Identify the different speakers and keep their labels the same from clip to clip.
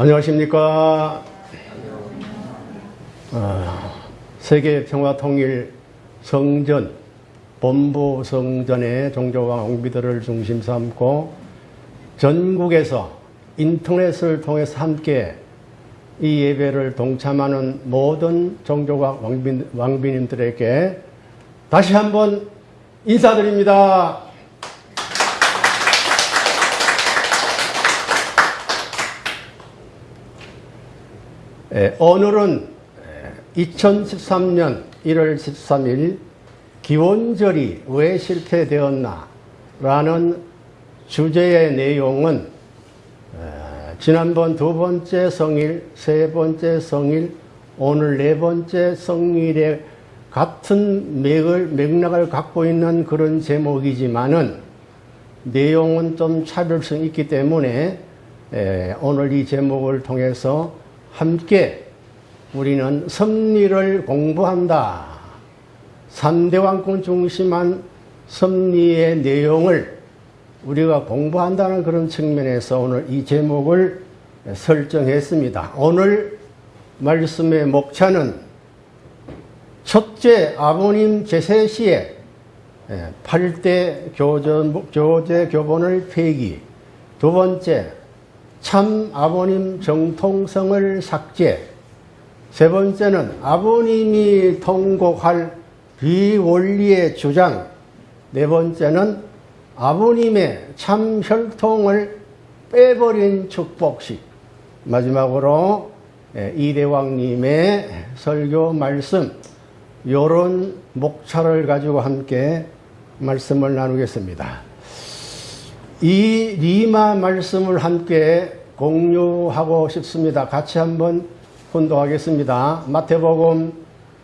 Speaker 1: 안녕하십니까. 어, 세계 평화 통일 성전, 본부 성전의 종교와 왕비들을 중심 삼고 전국에서 인터넷을 통해서 함께 이 예배를 동참하는 모든 종교와 왕비, 왕비님들에게 다시 한번 인사드립니다. 오늘은 2013년 1월 13일 기원절이 왜 실패되었나 라는 주제의 내용은 지난번 두 번째 성일, 세 번째 성일, 오늘 네 번째 성일에 같은 맥을, 맥락을 갖고 있는 그런 제목이지만은 내용은 좀 차별성이 있기 때문에 오늘 이 제목을 통해서 함께 우리는 섭리를 공부한다. 3대 왕권 중심한 섭리의 내용을 우리가 공부한다는 그런 측면에서 오늘 이 제목을 설정했습니다. 오늘 말씀의 목차는 첫째 아버님 제세 시에 8대 교전, 교제 교본을 폐기 두 번째 참 아버님 정통성을 삭제. 세 번째는 아버님이 통곡할 비원리의 주장. 네 번째는 아버님의 참 혈통을 빼버린 축복식. 마지막으로 이대왕님의 설교 말씀. 요런 목차를 가지고 함께 말씀을 나누겠습니다. 이 리마 말씀을 함께 공유하고 싶습니다. 같이 한번 혼도하겠습니다. 마태복음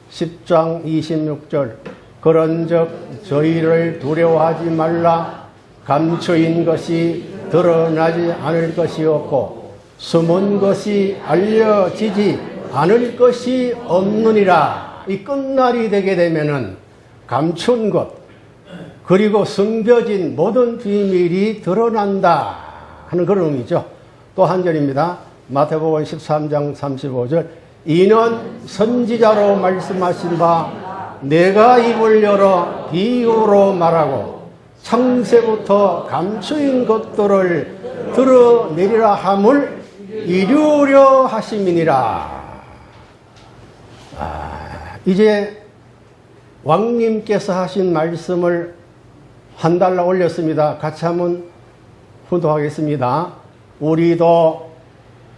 Speaker 1: 10장 26절 그런즉 저희를 두려워하지 말라 감추인 것이 드러나지 않을 것이었고 숨은 것이 알려지지 않을 것이 없느니라 이 끝날이 되게 되면은 감춘 것 그리고 숨겨진 모든 비밀이 드러난다 하는 그런 의미죠. 또 한 절입니다. 마태복음 13장 35절 이는 선지자로 말씀하신 바 내가 입을 열어 비유로 말하고 창세부터 감추인 것들을 드러내리라 함을 이루려 하심이니라. 아, 이제 왕님께서 하신 말씀을 한 달러 올렸습니다. 같이 한번 훈도하겠습니다. 우리도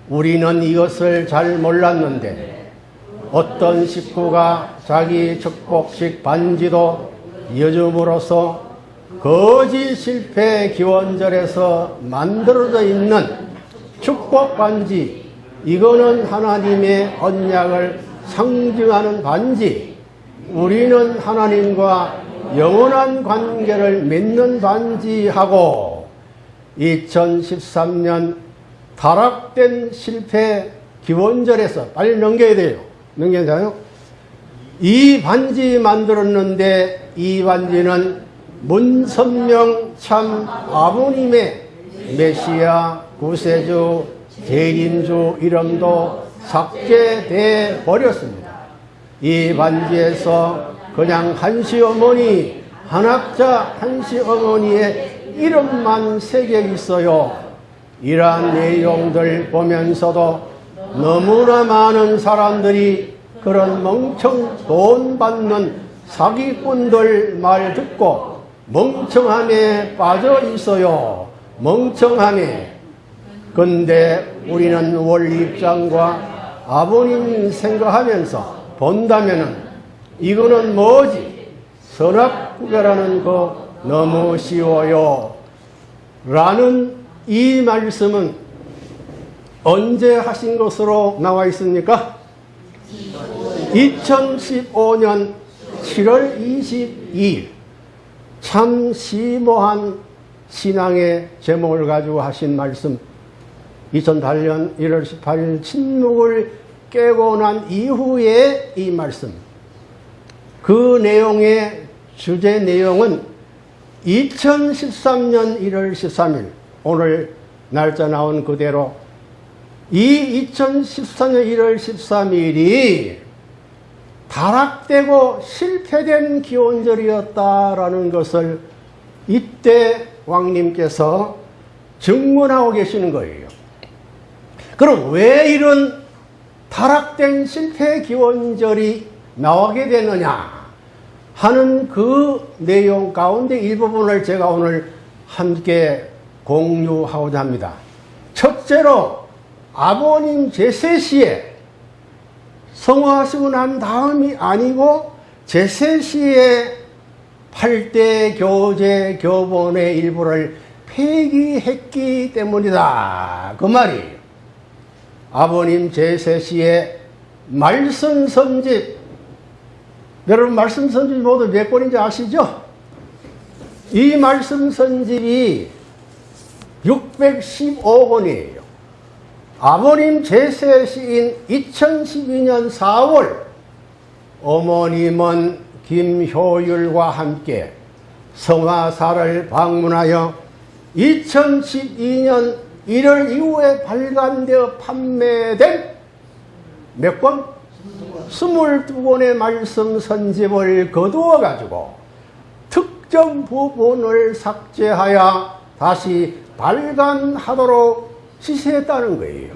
Speaker 1: 우리는 이것을 잘 몰랐는데 어떤 식구가 자기 축복식 반지도 이어줌으로써 거짓 실패 기원절에서 만들어져 있는 축복 반지 이거는 하나님의 언약을 상징하는 반지 우리는 하나님과 영원한 관계를 맺는 반지하고 2013년 타락된 실패 기원절에서 빨리 넘겨야 돼요. 넘겨야 이 반지 만들었는데 이 반지는 문선명 참 아버님의 메시아 구세주 대림주 이름도 삭제돼 버렸습니다. 이 반지에서 그냥 한시 어머니 한학자 한시 어머니의 이름만 새겨 있어요. 이러한 내용들 보면서도 너무나 많은 사람들이 그런 멍청 돈 받는 사기꾼들 말 듣고 멍청함에 빠져 있어요. 멍청함에. 근데 우리는 원리 입장과 아버님 생각하면서 본다면은 이거는 뭐지? 선악 구별하는 거 너무 쉬워요. 라는 이 말씀은 언제 하신 것으로 나와 있습니까? 2015년 7월 22일 참 심오한 신앙의 제목을 가지고 하신 말씀 2008년 1월 18일 침묵을 깨고 난 이후에 이 말씀 그 내용의 주제 내용은 2013년 1월 13일 오늘 날짜 나온 그대로 이 2014년 1월 13일이 타락되고 실패된 기원절이었다라는 것을 이때 왕님께서 증문하고 계시는 거예요. 그럼 왜 이런 타락된 실패 기원절이 나오게 되느냐 하는 그 내용 가운데 일부분을 제가 오늘 함께 공유하고자 합니다. 첫째로 아버님 제세 시에 성화하시고 난 다음이 아니고 제세 시에 8대 교제 교본의 일부를 폐기했기 때문이다. 그 말이에요. 아버님 제세 시에 말씀 선집 여러분 말씀 선집 모두 몇 권인지 아시죠? 이 말씀 선집이 615권이에요. 아버님 제세 시인 2012년 4월 어머님은 김효율과 함께 성화사를 방문하여 2012년 1월 이후에 발간되어 판매된 몇 권? 22권의 말씀 선집을 거두어 가지고 특정 부분을 삭제하여 다시 발간하도록 지시했다는 거예요.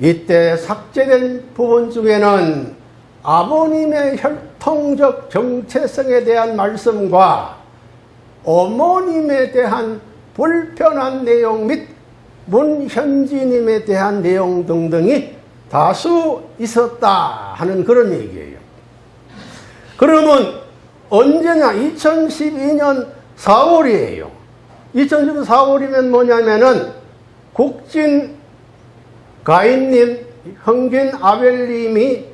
Speaker 1: 이때 삭제된 부분 중에는 아버님의 혈통적 정체성에 대한 말씀과 어머님에 대한 불편한 내용 및 문현지님에 대한 내용 등등이 다수 있었다 하는 그런 얘기예요. 그러면 언제냐? 2012년 4월이에요. 2012년 4월이면 뭐냐면은 국진 가인님, 형긴 아벨님이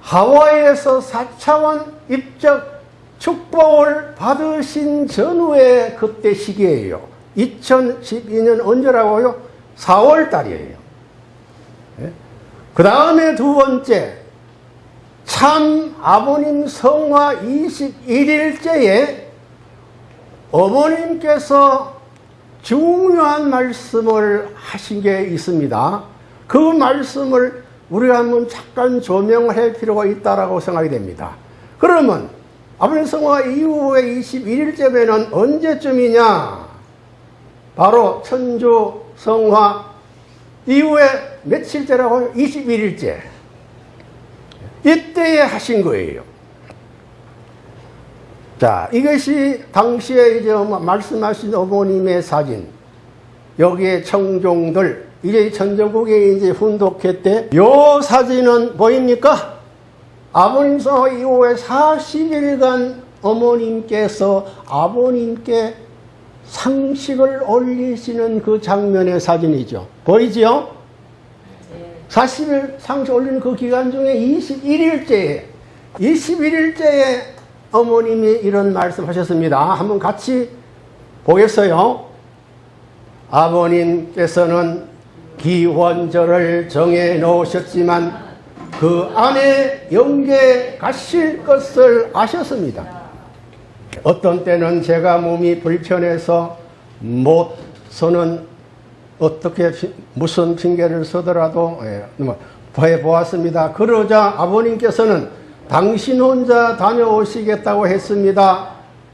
Speaker 1: 하와이에서 4차원 입적 축복을 받으신 전후의 그때 시기예요. 2012년 언제라고요? 4월 달이에요. 그 다음에 두 번째, 참 아버님 성화 21일째에 어머님께서 중요한 말씀을 하신 게 있습니다. 그 말씀을 우리가 한번 잠깐 조명을 할 필요가 있다고 생각이 됩니다. 그러면 아버님 성화 이후에 21일째면 언제쯤이냐? 바로 천주 성화 이후에 며칠째라고요? 21일째. 이때에 하신 거예요. 자, 이것이 당시에 이제 말씀하신 어머님의 사진. 여기에 청종들, 이제 전전국에 이제 훈독회 때, 요 사진은 보입니까? 아버님 성 이후에 40일간 어머님께서 아버님께 상식을 올리시는 그 장면의 사진이죠. 보이지요? 40일 상식 올리는 그 기간 중에 21일째에, 21일째에 어머님이 이런 말씀 하셨습니다. 한번 같이 보겠어요. 아버님께서는 기원절을 정해 놓으셨지만 그 안에 영계 가실 것을 아셨습니다. 어떤 때는 제가 몸이 불편해서 못 서는 어떻게 무슨 핑계를 서더라도 해 보았습니다. 그러자 아버님께서는 당신 혼자 다녀오시겠다고 했습니다.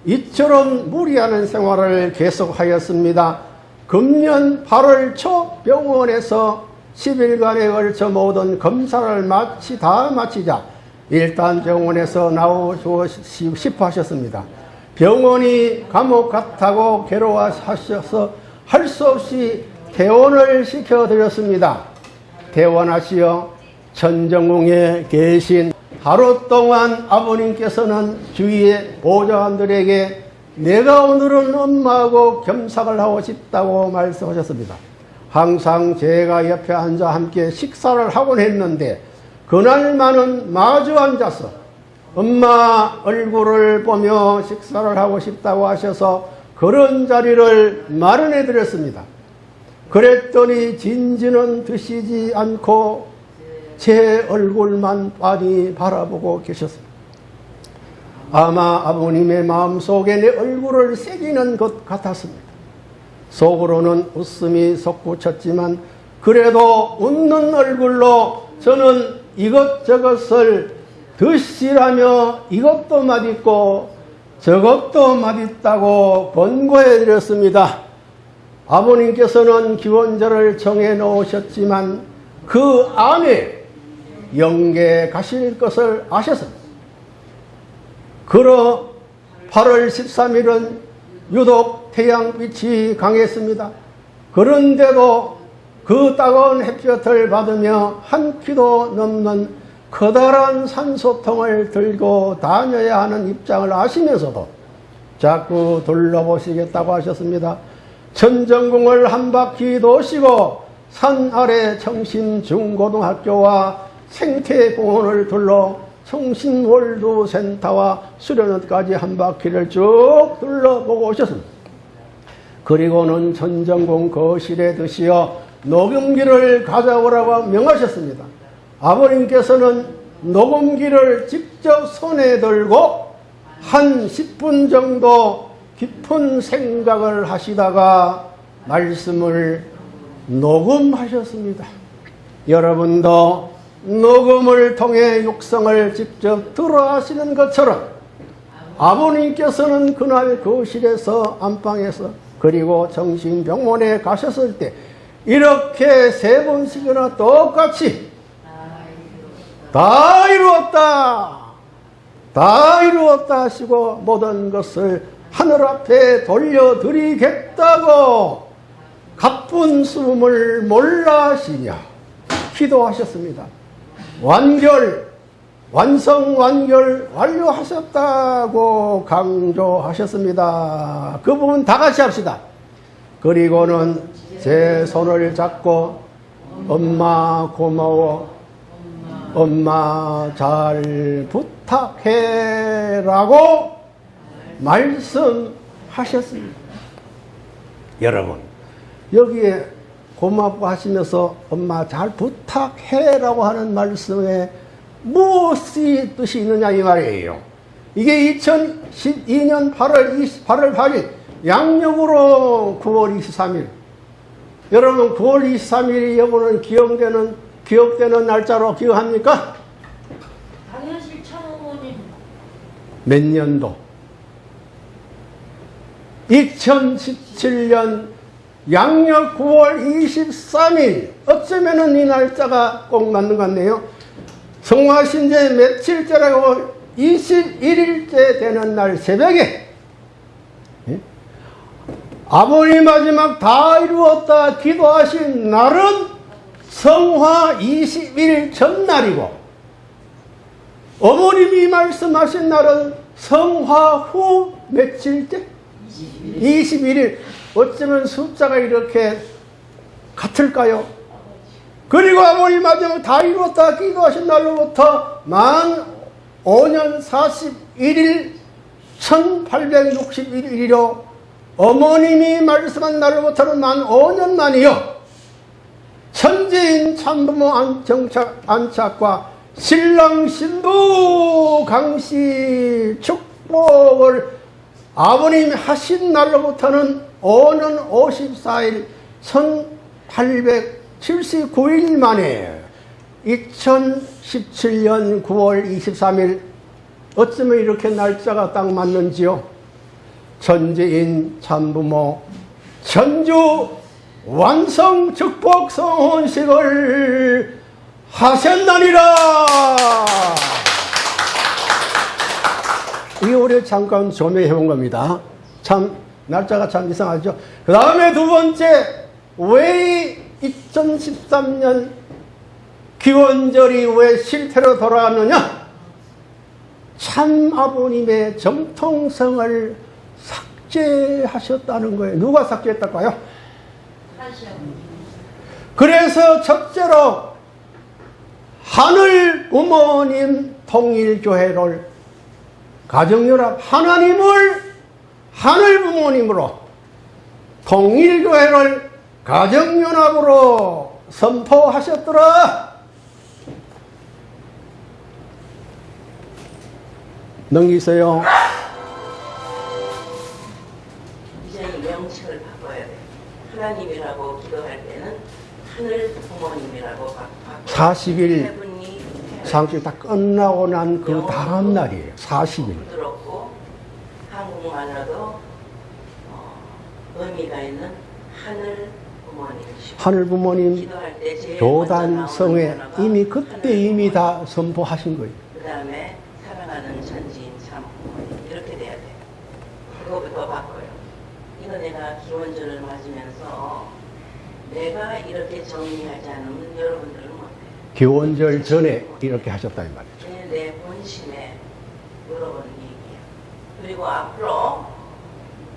Speaker 1: 이처럼 무리하는 생활을 계속하였습니다. 금년 8월 초 병원에서 10일간에 걸쳐 모든 검사를 마치 다 마치자 일단 병원에서 나오시고 싶어 하셨습니다. 병원이 감옥 같다고 괴로워하셔서 할 수 없이 퇴원을 시켜드렸습니다. 퇴원하시어 천정궁에 계신 하루 동안 아버님께서는 주위의 보좌관들에게 내가 오늘은 엄마하고 겸상을 하고 싶다고 말씀하셨습니다. 항상 제가 옆에 앉아 함께 식사를 하곤 했는데 그날만은 마주 앉아서 엄마 얼굴을 보며 식사를 하고 싶다고 하셔서 그런 자리를 마련해 드렸습니다. 그랬더니 진지는 드시지 않고 제 얼굴만 빤히 바라보고 계셨습니다. 아마 아버님의 마음속에 내 얼굴을 새기는 것 같았습니다. 속으로는 웃음이 솟구쳤지만 그래도 웃는 얼굴로 저는 이것저것을 드시라며 이것도 맛있고 저것도 맛있다고 권고해 드렸습니다. 아버님께서는 기원절을 정해 놓으셨지만 그 안에 영계 가실 것을 아셨습니다. 그러 8월 13일은 유독 태양빛이 강했습니다. 그런데도 그 따가운 햇볕을 받으며 한 키도 넘는 커다란 산소통을 들고 다녀야 하는 입장을 아시면서도 자꾸 둘러보시겠다고 하셨습니다. 천정궁을 한 바퀴 도시고 산 아래 청신중고등학교와 생태공원을 둘러 청신월두센터와 수련원까지 한 바퀴를 쭉 둘러보고 오셨습니다. 그리고는 천정궁 거실에 드시어 녹음기를 가져오라고 명하셨습니다. 아버님께서는 녹음기를 직접 손에 들고 한 10분 정도 깊은 생각을 하시다가 말씀을 녹음하셨습니다. 여러분도 녹음을 통해 육성을 직접 들어 하시는 것처럼 아버님께서는 그날 거실에서 안방에서 그리고 정신병원에 가셨을 때 이렇게 세 번씩이나 똑같이 다 이루었다 다 이루었다 하시고 모든 것을 하늘 앞에 돌려드리겠다고 가쁜 숨을 몰라 하시냐 기도하셨습니다. 완결, 완성, 완결, 완료하셨다고 강조하셨습니다. 그 부분 다 같이 합시다. 그리고는 제 손을 잡고 엄마 고마워, 엄마 잘 부탁해 라고 말씀하셨습니다. 여러분, 여기에 고맙고 하시면서 엄마 잘 부탁해 라고 하는 말씀에 무엇이 뜻이 있느냐 이 말이에요. 이게 2012년 8월 20, 8월 8일 양력으로 9월 23일. 여러분 9월 23일이 여러분은 기억되는 기억되는 날짜로 기억합니까?
Speaker 2: 당연실 참어머님
Speaker 1: 몇 년도? 2017년 양력 9월 23일 어쩌면은 이 날짜가 꼭 맞는 것 같네요. 성화신 제 며칠째라고 21일째 되는 날 새벽에 예? 아버님 마지막 다 이루었다 기도하신 날은 성화 21일 전날이고 어머님이 말씀하신 날은 성화 후 며칠째? 21일. 어쩌면 숫자가 이렇게 같을까요? 그리고 아버님 마지막 다 이루었다 기도하신 날로부터 만 5년 41일 1861일이요. 어머님이 말씀한 날로부터는 만 5년 만이요. 천재인 참부모 안 정착, 안착과 신랑 신부 강씨 축복을 아버님이 하신 날로부터는 5년 54일 1879일 만에 2017년 9월 23일 어쩌면 이렇게 날짜가 딱 맞는지요? 천재인 참부모 전주 완성 축복 성혼식을 하셨나니라. 이게 우리 잠깐 조명해 본 겁니다. 참 날짜가 참 이상하죠. 그 다음에 두 번째 왜 2013년 기원절이 왜 실태로 돌아왔느냐? 참 아버님의 정통성을 삭제하셨다는 거예요. 누가 삭제했을까요? 그래서 첫째로 하늘 부모님 통일교회를 가정연합 하나님을 하늘 부모님으로 통일교회를 가정연합으로 선포하셨더라. 넘기세요.
Speaker 3: 하나님이라고 기도할 때는 하늘 부모님이라고 바- 바꿔요.
Speaker 1: 40일
Speaker 3: 세 분이
Speaker 1: 상식 다 끝나고 난 그 다음 날이에요. 40일.
Speaker 3: 부드럽고 한국말로도 어, 의미가 있는 하늘 부모님이시고
Speaker 1: 하늘 부모님
Speaker 3: 기도할 때 제일
Speaker 1: 교단
Speaker 3: 먼저
Speaker 1: 성에
Speaker 3: 나오는 단어가
Speaker 1: 이미 그때 이미
Speaker 3: 부모님.
Speaker 1: 다 선포하신 거예요.
Speaker 3: 그 다음에 사랑하는 천지인 참 부모님 이렇게 돼야 돼요. 그거부터 바꿔요. 이거 내가 기원절을 맞으면서 내가 이렇게 정리하지 않으면 여러분들은 못해요.
Speaker 1: 기원절 전에 이렇게 하셨다 이 말이에요.
Speaker 3: 그게 내 본심에 물어보는 얘기예요. 그리고 앞으로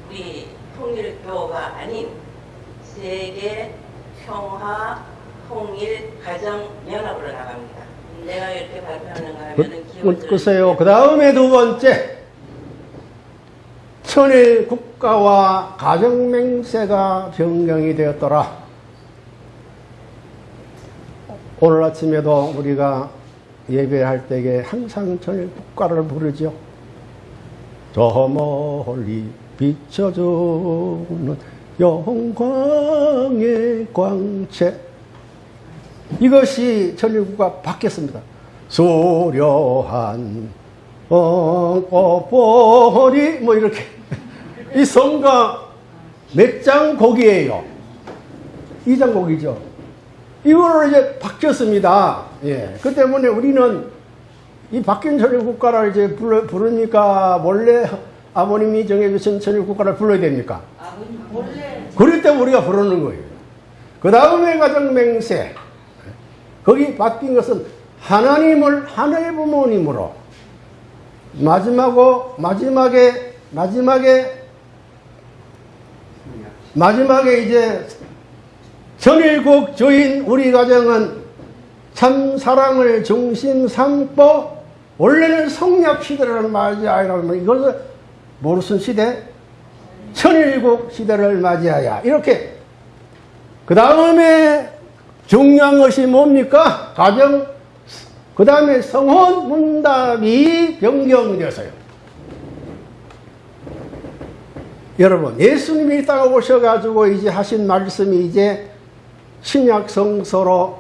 Speaker 3: 우리 통일교가 아닌 세계 평화 통일 가정 연합으로 나갑니다. 내가 이렇게 발표하는가 하면은
Speaker 1: 그,
Speaker 3: 기원절
Speaker 1: 글쎄요. 그 다음에 두 번째. 천일 국가와 가정맹세가 변경이 되었더라. 오늘 아침에도 우리가 예배할 때에 항상 천일 국가를 부르죠. 저 멀리 비춰주는 영광의 광채. 이것이 천일국가 바뀌었습니다. 수려한 꽃보리 뭐 이렇게 이 성가 몇 장 곡이에요. 이 장 곡이죠. 이거를 이제 바뀌었습니다. 예. 그 때문에 우리는 이 바뀐 천일국가를 이제 불러, 부르니까 원래 아버님이 정해주신 천일국가를 불러야 됩니까?
Speaker 2: 아버님 원래
Speaker 1: 그럴 때 우리가 부르는 거예요. 그 다음에 가정맹세. 거기 바뀐 것은 하나님을 하늘 부모님으로 마지막으로 마지막에 마지막에 마지막에 이제 전일국 주인 우리 가정은 참 사랑을 중심 삼고 원래는 성약 시대를 맞이하라면 이것을 무슨 시대? 천일국 시대를 맞이하야 이렇게 그 다음에 중요한 것이 뭡니까? 가정 그 다음에 성혼 문답이 변경되었어요. 여러분 예수님이 이따가 오셔가지고 이제 하신 말씀이 이제 신약 성서로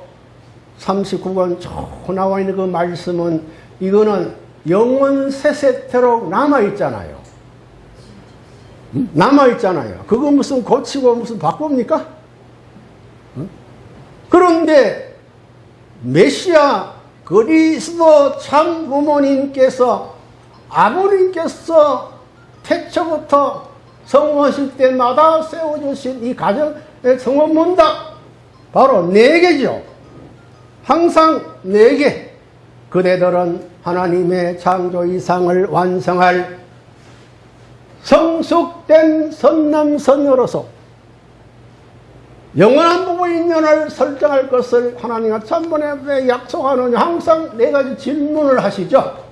Speaker 1: 39권 쭉 나와 있는 그 말씀은 이거는 영원 세세토록 남아 있잖아요. 남아 있잖아요. 그거 무슨 고치고 무슨 바꿉니까? 응? 그런데 메시아 그리스도 참 부모님께서 아버님께서 태초부터 성원하실 때마다 세워주신 이 가정의 성원 문답 바로 네 개죠. 항상 네 개. 그대들은 하나님의 창조 이상을 완성할 성숙된 선남선녀로서 영원한 부부 인연을 설정할 것을 하나님과 천번에 약속하는 항상 네 가지 질문을 하시죠.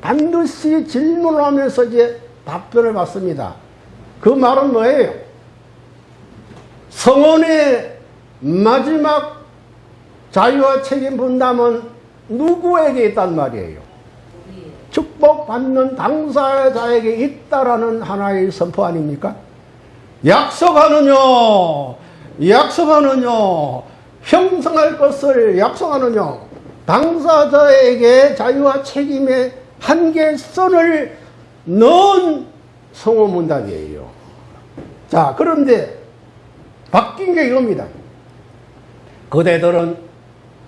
Speaker 1: 반드시 질문을 하면서 이제 답변을 받습니다. 그 말은 뭐예요? 성원의 마지막 자유와 책임 분담은 누구에게 있단 말이에요? 축복받는 당사자에게 있다라는 하나의 선포 아닙니까? 약속하느뇨, 약속하느뇨, 형성할 것을 약속하느뇨, 당사자에게 자유와 책임의 한계선을 넣은 성호문답이에요. 자, 그런데 바뀐 게 이겁니다. 그대들은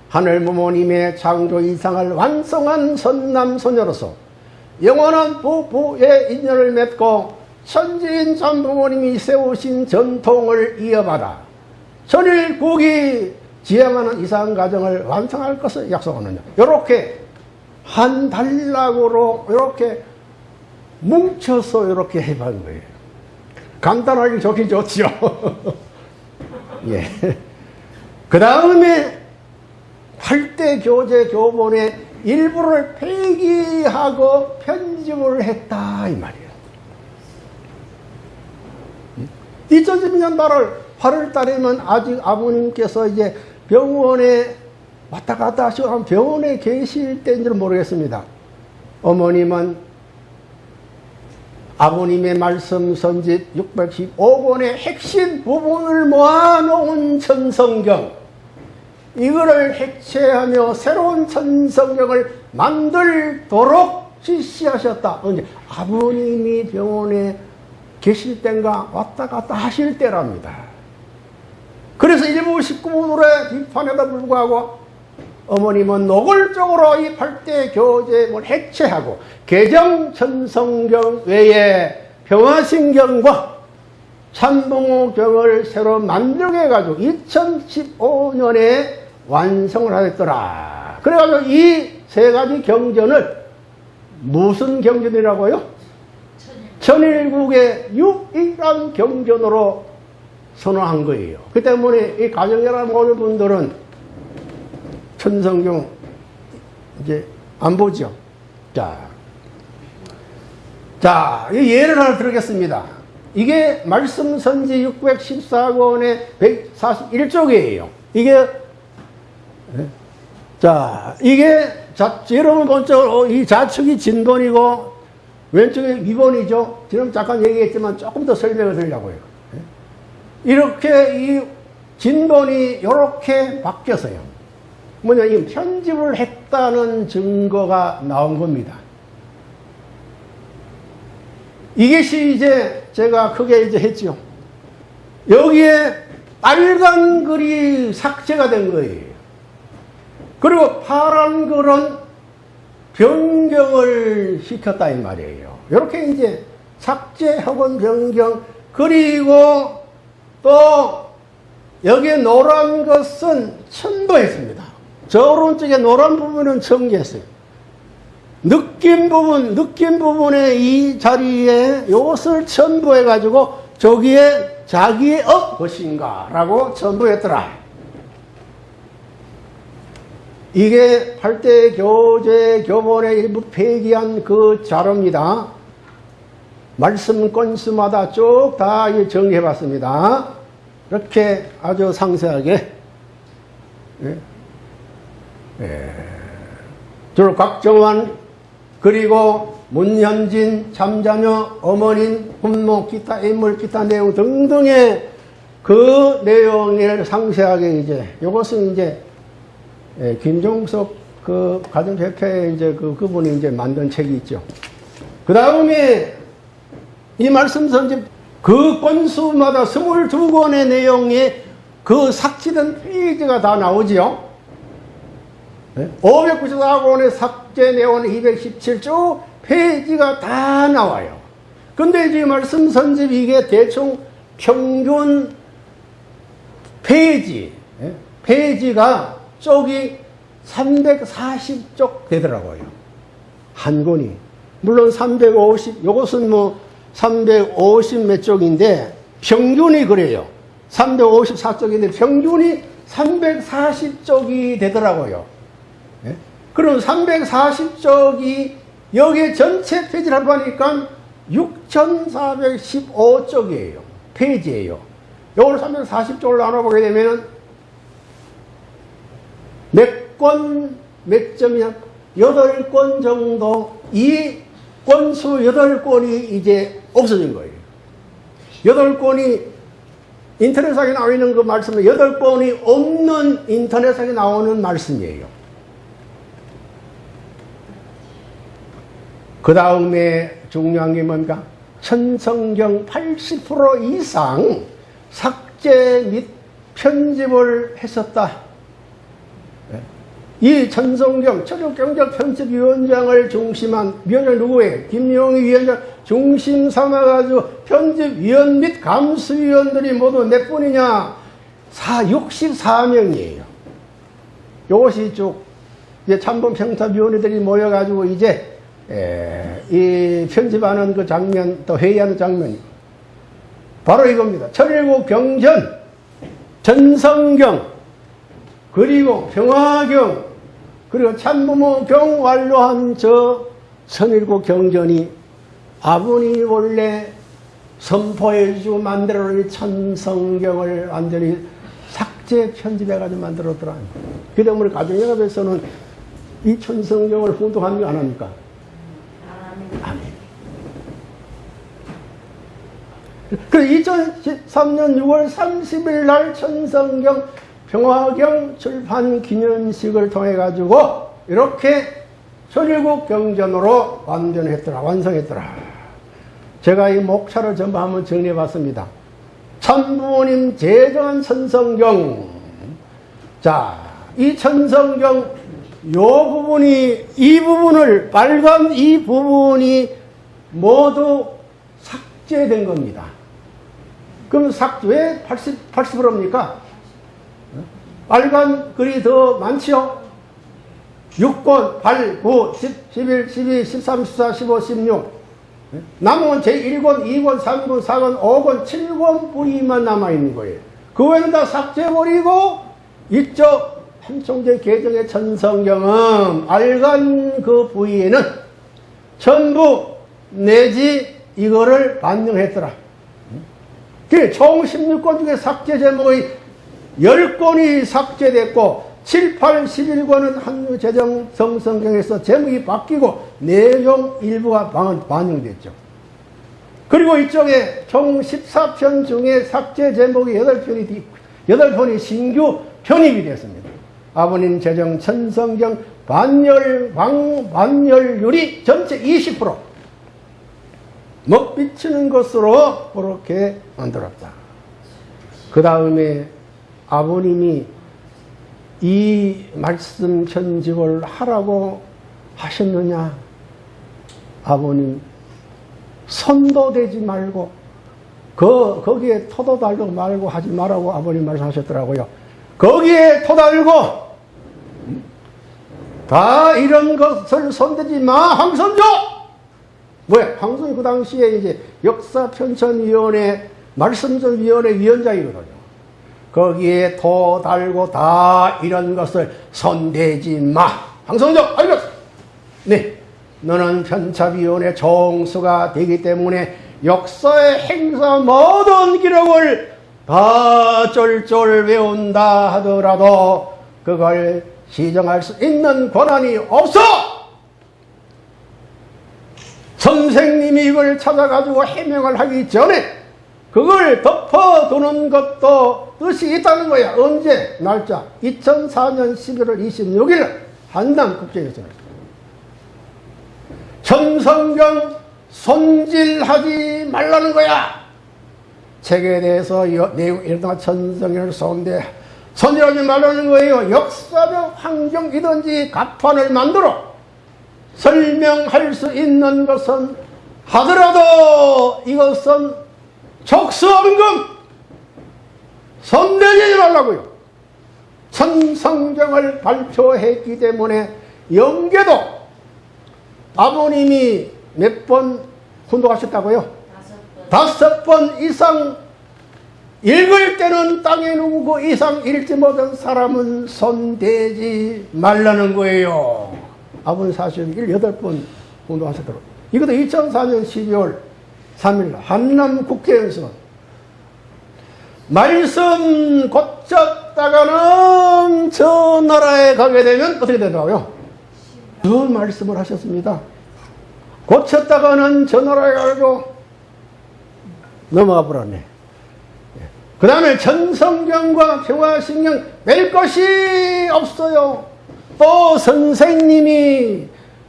Speaker 1: 하늘 부모님의 창조 이상을 완성한 선남소녀로서 영원한 부부의 인연을 맺고 천지인 참 부모님이 세우신 전통을 이어받아 전일국이 지향하는 이상 가정을 완성할 것을 약속하느냐. 이렇게 한 단락으로 이렇게 뭉쳐서 이렇게 해본 거예요. 간단하게 좋긴 좋지요. 예. 그 다음에 8대 교재 교본의 일부를 폐기하고 편집을 했다 이 말이에요. 2012년 8월 8월 달에는 아직 아버님께서 이제 병원에 왔다 갔다 하시고 병원에 계실 때인지는 모르겠습니다. 어머님은 아버님의 말씀 선지 615권의 핵심 부분을 모아놓은 천성경 이거를 해체하며 새로운 천성경을 만들도록 지시하셨다. 언제 아버님이 병원에 계실 때인가 왔다 갔다 하실 때랍니다. 그래서 일부 식구들의 비판에도 불구하고 어머님은 노골적으로 이 8대 교제를 해체하고 개정 천성경 외에 평화신경과 참봉호경을 새로 만들게 해가지고 2015년에 완성을 하였더라. 그래가지고 이 세 가지 경전을 무슨 경전이라고요? 천일국의 유일한 경전으로 선언한 거예요. 그 때문에 이 가정연합 모든 분들은 천성경 이제 안 보죠. 자, 자, 이 예를 하나 들겠습니다. 이게 말씀 선지 614권의 141쪽이에요. 이게 예? 자, 이게 자, 여러분 본적으로 이 좌측이 진본이고 왼쪽이 위본이죠. 지금 잠깐 얘기했지만 조금 더 설명을 드리려고요. 예? 이렇게 이 진본이 이렇게 바뀌었어요. 뭐냐, 이 편집을 했다는 증거가 나온 겁니다. 이것이 이제 제가 크게 이제 했죠. 여기에 빨간 글이 삭제가 된 거예요. 그리고 파란 글은 변경을 시켰다 이 말이에요. 이렇게 이제 삭제 혹은 변경 그리고 또 여기에 노란 것은 첨부했습니다. 저 오른쪽에 노란 부분은 첨기했어요. 느낌 부분, 느낌 부분의 이 자리에 이것을 첨부해가지고 저기에 자기의 업 것인가 라고 첨부했더라. 이게 8대 교재 교본의 일부 폐기한 그 자료입니다. 말씀 건수마다 쭉 다 정리해 봤습니다. 이렇게 아주 상세하게. 예. 예. 주로 곽정환, 그리고 문현진, 잠자녀, 어머님, 훈모, 기타 인물, 기타 내용 등등의 그 내용을 상세하게 이제, 이것은 이제 예, 김종석 그 가정대표의 이제 그, 그분이 이제 만든 책이 있죠. 그 다음에 이 말씀 선집 그 건수마다 22권의 내용에 그 삭제된 페이지가 다 나오지요. 594권의 삭제 내용 217조 페이지가 다 나와요. 근데 이제 말씀 선집 이게 대충 평균 페이지, 예? 페이지가 쪽이 340쪽 되더라고요. 한 권이. 물론 350, 요것은 뭐 350 몇 쪽인데 평균이 그래요. 354쪽인데 평균이 340쪽이 되더라고요. 예? 그럼 340쪽이 여기 전체 페이지를 보니까 6415쪽이에요. 페이지예요. 요걸 340쪽을 나눠보게 되면은 몇 권, 몇 점이야? 여덟 권 정도, 이 권수 여덟 권이 이제 없어진 거예요. 여덟 권이 인터넷상에 나와 있는 그 말씀은 여덟 권이 없는 인터넷상에 나오는 말씀이에요. 그 다음에 중요한 게 뭔가? 천성경 80% 이상 삭제 및 편집을 했었다. 이 천성경 철학경제 편집위원장을 중심한 위원장 누구예요? 김용희 위원장 중심 삼아가지고 편집위원 및 감수위원들이 모두 몇 분이냐? 4, 64명이에요. 이것이 쭉 이제 참범평탑위원회들이 모여가지고 이제 에, 이 편집하는 그 장면 또 회의하는 장면이 바로 이겁니다. 천일국 경전, 전성경, 그리고 평화경, 그리고 참부모경 완료한 저 천일국 경전이 아버님이 원래 선포해주고 만들어놓은 천성경을 완전히 삭제 편집해가지고 만들었더라. 그 때문에 가정연합에서는 이 천성경을 훈독합니까? 안 합니까? 아멘. 그 2013년 6월 30일 날 천성경 평화경 출판 기념식을 통해 가지고 이렇게 천일국 경전으로 완전했더라 완성했더라. 제가 이 목차를 전부 한번 정리해 봤습니다. 참부모님 제정한 천성경. 자이 천성경 요 부분이 이 부분을 빨간 이 부분이 모두 삭제된 겁니다 그럼 삭, 왜 80, 80%입니까? 빨간 글이 더 많지요? 6권, 8, 9, 10, 11, 12, 13, 14, 15, 16. 남은 제1권, 2권, 3권, 4권, 5권, 7권 부위만 남아있는 거예요. 그 외에는 다 삭제해버리고, 이쪽 한총재 개정의 천성경은 빨간 그 부위에는 전부 내지 이거를 반영했더라. 그총 16권 중에 삭제 제목이 10권이 삭제됐고 7, 8, 11권은 한류 재정 성성경에서 제목이 바뀌고 내용 일부가 반- 반영됐죠. 그리고 이쪽에 총 14편 중에 삭제 제목이 8편이, 8편이 신규 편입이 됐습니다. 아버님 재정 천성경 반열, 광, 반열률이 전체 20%. 먹비치는 것으로 그렇게 만들었다. 그 다음에 아버님이 이 말씀 편집을 하라고 하셨느냐? 아버님, 손도 대지 말고, 그, 거기에 토도 달고 말고 하지 말라고 아버님 말씀하셨더라고요. 거기에 토 달고, 다 이런 것을 손대지 마, 황선조! 왜? 황선이 그 당시에 이제 역사편찬위원회, 말씀전위원회 위원장이거든요. 거기에 도 달고 다 이런 것을 손대지 마. 황선조, 알겠어. 네. 너는 편찬위원회 총수가 되기 때문에 역사의 행사 모든 기록을 다 쫄쫄 외운다 하더라도 그걸 시정할 수 있는 권한이 없어! 선생님이 이걸 찾아가지고 해명을 하기 전에 그걸 덮어두는 것도 뜻이 있다는 거야. 언제? 날짜. 2004년 11월 26일 한남 국제에서는. 천성경 손질하지 말라는 거야. 책에 대해서 이러다가 천성경을 손대 손질하지 말라는 거예요. 역사적 환경이든지 가판을 만들어 설명할 수 있는 것은 하더라도 이것은 족수원금 손대지 말라고요. 천성경을 발표했기 때문에 영계도 아버님이 몇 번 훈독하셨다고요? 다섯 번 이상 읽을 때는 땅에 그 이상 읽지 못한 사람은 손대지 말라는 거예요. 아버님 사실 18번 운동하셨더라고요. 이것도 2004년 12월 3일 한남 국회에서 말씀 고쳤다가는 저 나라에 가게 되면 어떻게 되더라고요? 그 말씀을 하셨습니다. 고쳤다가는 저 나라에 가고 넘어가 버렸네. 그 다음에 전성경과 평화신경 낼 것이 없어요. 또 선생님이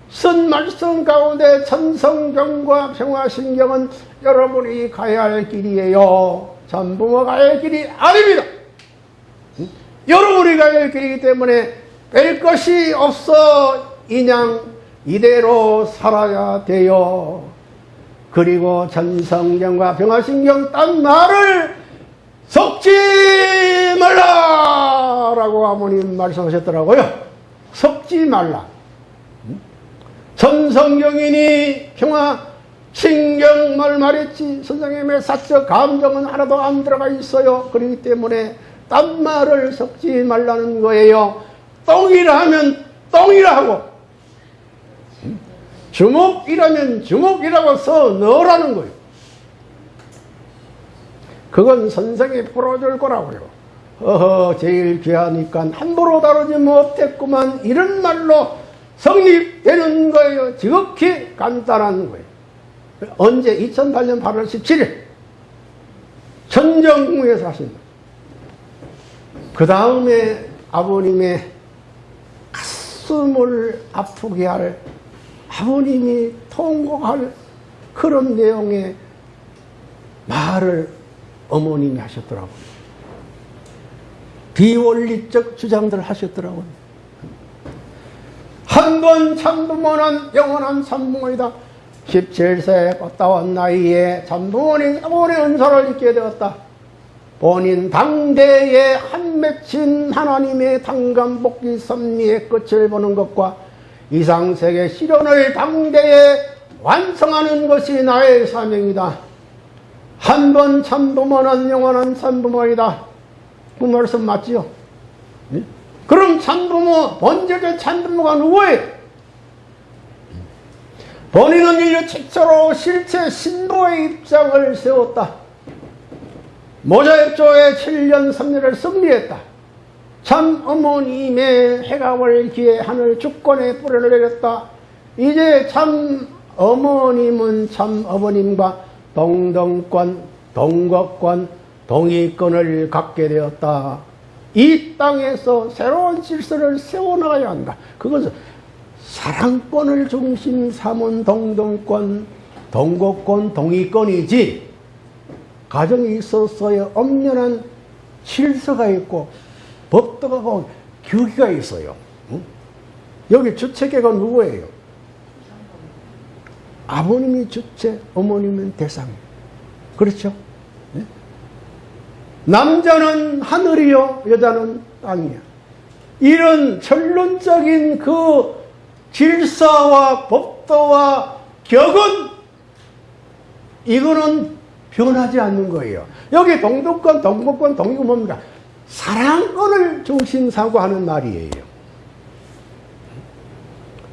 Speaker 1: 쓴 말씀 가운데 천성경과 평화신경은 여러분이 가야 할 길이에요. 전부모 가야 할 길이 아닙니다. 응? 여러분이 가야 할 길이기 때문에 뺄 것이 없어 인양 이대로 살아야 돼요. 그리고 전성경과 평화신경 딴 말을 섞지 말라라고 아버님 말씀하셨더라고요. 섞지 말라. 전성경이니 평화 신경 말 말했지 선생님의 사적 감정은 하나도 안 들어가 있어요. 그렇기 때문에 딴 말을 섞지 말라는 거예요. 똥이라 하면 똥이라 하고 주먹이라면 주먹이라고 써 넣으라는 거예요. 그건 선생이 풀어줄 거라고요. 어허, 제일 귀하니까 함부로 다루지 못했구만. 이런 말로 성립되는 거예요. 지극히 간단한 거예요. 언제? 2008년 8월 17일. 원정궁에서 하신다. 그 다음에 아버님의 가슴을 아프게 할 아버님이 통곡할 그런 내용의 말을 어머님이 하셨더라고요. 비원리적 주장들을 하셨더라고요. 한 번 참부모는 영원한 참부모이다. 17세 꽃다운 나이에 참부모님 아버의 은사를 잊게 되었다. 본인 당대에 한 맺힌 하나님의 당감복기 섭리의 끝을 보는 것과 이상세계 실현을 당대에 완성하는 것이 나의 사명이다. 한 번 참부모는 영원한 참부모이다. 그 말씀 맞지요? 예? 그럼 참부모, 번제의 참부모가 누구예요? 본인은 인류 최초로 실체 신부의 입장을 세웠다. 모자입조의 7년 3년을 승리했다. 참 어머님의 해갑을 기해 하늘 주권에 뿌려를 내렸다. 이제 참 어머님은 참 어머님과 동등권, 동거권, 동의권을 갖게 되었다. 이 땅에서 새로운 질서를 세워나가야 한다. 그것은 사랑권을 중심 삼은 동등권, 동거권, 동의권이지 가정에 있어서의 엄연한 질서가 있고 법도가 교기가 있어요. 응? 여기 주체계가 누구예요? 아버님이 주체, 어머님은 대상. 그렇죠? 네? 남자는 하늘이요, 여자는 땅이야. 이런 결론적인 그 질서와 법도와 격은 이거는 변하지 않는 거예요. 여기 동독권, 동법권, 동의권 뭡니까? 사랑권을 중심 사고하는 말이에요.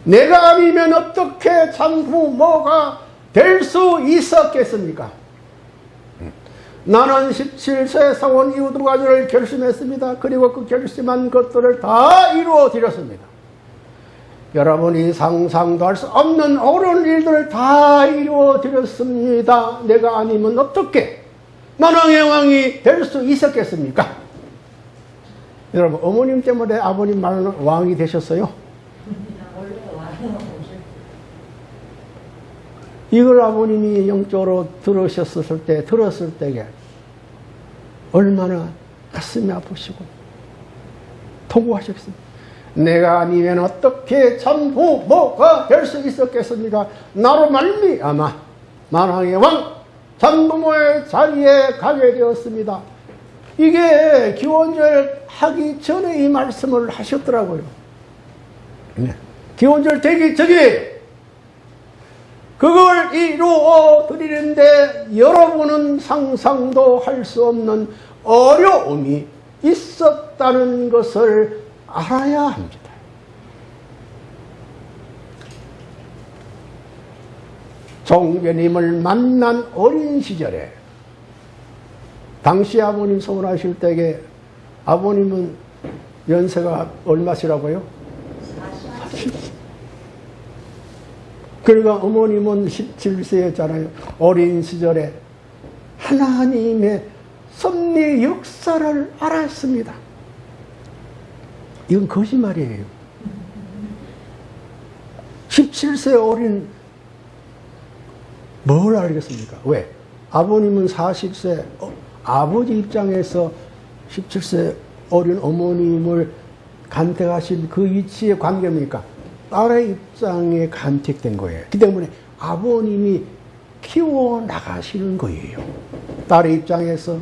Speaker 1: 내가 아니면 어떻게 참부모가 될 수 있었겠습니까? 나는 17세 상원 이후 두 가지를 결심했습니다. 그리고 그 결심한 것들을 다 이루어 드렸습니다. 여러분이 상상도 할 수 없는 옳은 일들을 다 이루어 드렸습니다. 내가 아니면 어떻게 만왕의 왕이 될 수 있었겠습니까? 여러분, 어머님 때문에 아버님 말은 왕이 되셨어요?
Speaker 2: 원래 와요.
Speaker 1: 이걸 아버님이 영적으로 들으셨을 때, 들었을 때에 얼마나 가슴이 아프시고 토구하셨습니까? 내가 아니면 어떻게 참 부모가 될 수 있었겠습니까? 나로 말미암아 만왕의 왕 참부모의 자리에 가게 되었습니다. 이게 기원절 하기 전에 이 말씀을 하셨더라고요. 네. 기원절 되기 전에 그걸 이루어 드리는데 여러분은 상상도 할 수 없는 어려움이 있었다는 것을 알아야 합니다. 종교님을 만난 어린 시절에 당시 아버님 소원하실 때에 아버님은 연세가 얼마시라고요? 40. 그러니까 어머님은 17세였잖아요. 어린 시절에 하나님의 섭리 역사를 알았습니다. 이건 거짓말이에요. 17세 어린 뭘 알겠습니까? 왜? 아버님은 40세, 어, 아버지 입장에서 17세 어린 어머님을 간택하신 그 위치의 관계입니까? 딸의 입장에 간택된 거예요. 그 때문에 아버님이 키워 나가시는 거예요. 딸의 입장에서,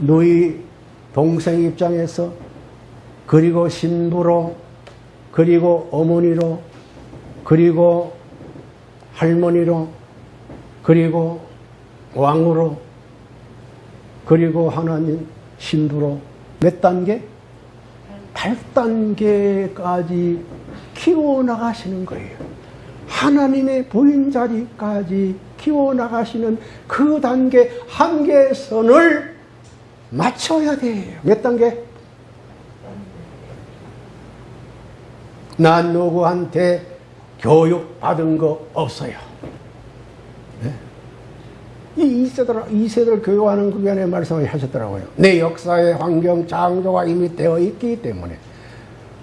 Speaker 1: 너희 동생 입장에서, 그리고 신부로, 그리고 어머니로, 그리고 할머니로, 그리고 왕으로, 그리고 하나님 신부로 몇 단계? 8단계까지 키워나가시는 거예요. 하나님의 부인 자리까지 키워나가시는 그 단계 한계선을 맞춰야 돼요. 몇 단계? 난 누구한테 교육 받은 거 없어요. 네? 이 2세들, 2세들 교육하는 그 전에 말씀을 하셨더라고요. 내 역사의 환경 창조가 이미 되어 있기 때문에.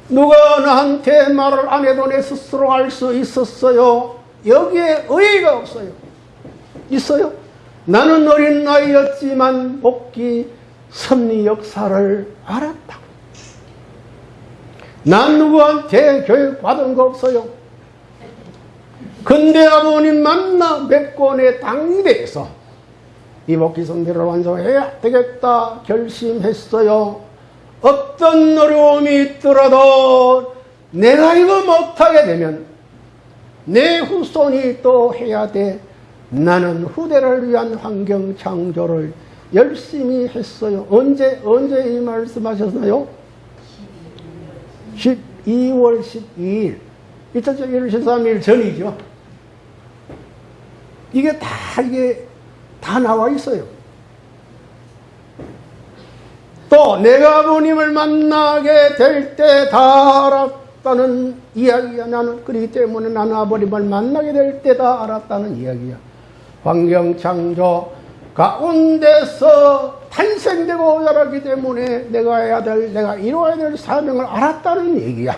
Speaker 1: 누가 나한테 말을 안 해도 내 스스로 알 수 있었어요. 여기에 의의가 없어요. 있어요? 나는 어린 나이였지만 복귀 섭리 역사를 알았다. 난 누구한테 교육 받은 거 없어요. 근데 아버님 만나 몇 권의 당대에서 이 복귀 섭리를 완성해야 되겠다 결심했어요. 어떤 어려움이 있더라도 내가 이거 못하게 되면 내 후손이 또 해야 돼. 나는 후대를 위한 환경 창조를 열심히 했어요. 언제, 언제 이 말씀하셨나요? 12월 12일. 2001월 13일 전이죠. 이게 다, 이게 다 나와 있어요. 또 내가 아버님을 만나게 될 때 다 알았다는 이야기야 나는. 그렇기 때문에 나는 아버님을 만나게 될 때 다 알았다는 이야기야. 환경 창조 가운데서 탄생되고 자랐기 때문에 내가 해야 될 내가 이루어야 될 사명을 알았다는 얘기야.